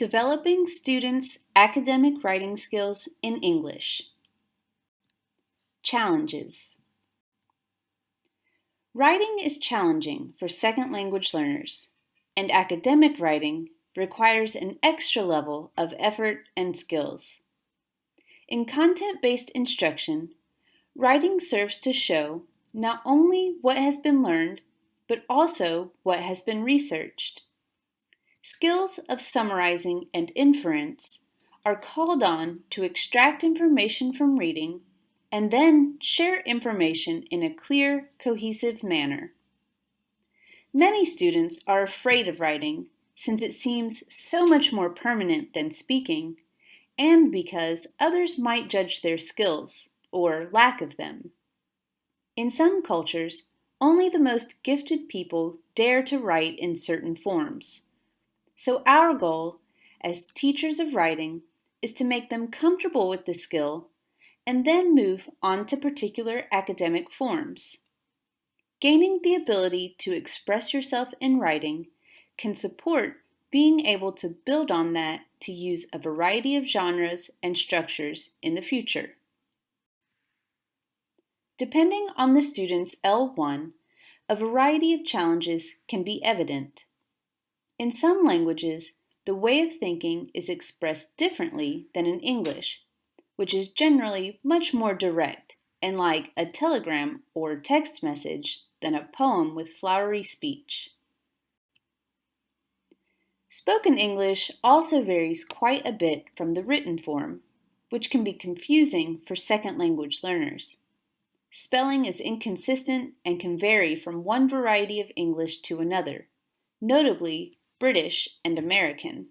Developing Students' Academic Writing Skills in English. Challenges. Writing is challenging for second language learners, and academic writing requires an extra level of effort and skills. In content-based instruction, writing serves to show not only what has been learned, but also what has been researched. Skills of summarizing and inference are called on to extract information from reading and then share information in a clear, cohesive manner. Many students are afraid of writing since it seems so much more permanent than speaking and because others might judge their skills or lack of them. In some cultures, only the most gifted people dare to write in certain forms. So our goal as teachers of writing is to make them comfortable with the skill and then move on to particular academic forms. Gaining the ability to express yourself in writing can support being able to build on that to use a variety of genres and structures in the future. Depending on the student's L1, a variety of challenges can be evident. In some languages, the way of thinking is expressed differently than in English, which is generally much more direct and like a telegram or text message than a poem with flowery speech. Spoken English also varies quite a bit from the written form, which can be confusing for second language learners. Spelling is inconsistent and can vary from one variety of English to another, notably British, and American.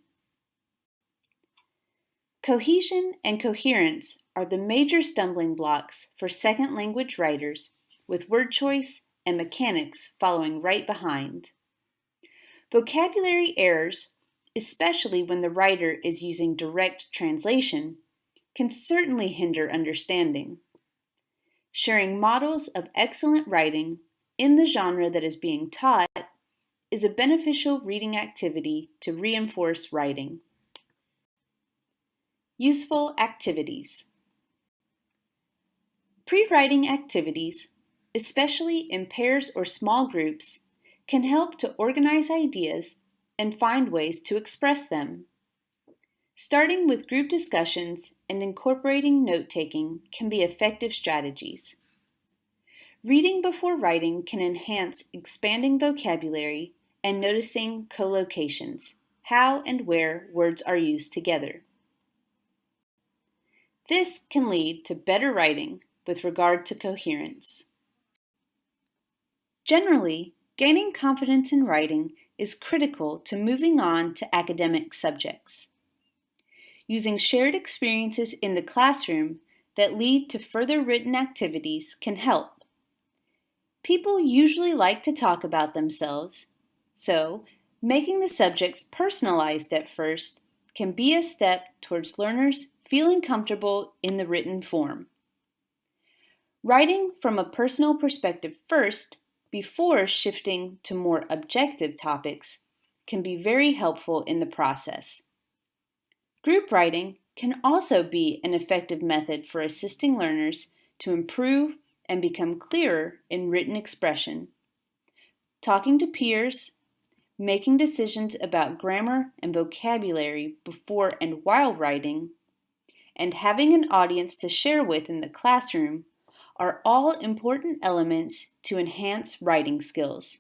Cohesion and coherence are the major stumbling blocks for second language writers, with word choice and mechanics following right behind. Vocabulary errors, especially when the writer is using direct translation, can certainly hinder understanding. Sharing models of excellent writing in the genre that is being taught is a beneficial reading activity to reinforce writing. Useful activities. Pre-writing activities, especially in pairs or small groups, can help to organize ideas and find ways to express them. Starting with group discussions and incorporating note-taking can be effective strategies. Reading before writing can enhance expanding vocabulary and noticing collocations, how and where words are used together. This can lead to better writing with regard to coherence. Generally, gaining confidence in writing is critical to moving on to academic subjects. Using shared experiences in the classroom that lead to further written activities can help. People usually like to talk about themselves so, making the subjects personalized at first can be a step towards learners feeling comfortable in the written form. Writing from a personal perspective first, before shifting to more objective topics, can be very helpful in the process. Group writing can also be an effective method for assisting learners to improve and become clearer in written expression. Talking to peers, making decisions about grammar and vocabulary before and while writing, and having an audience to share with in the classroom are all important elements to enhance writing skills.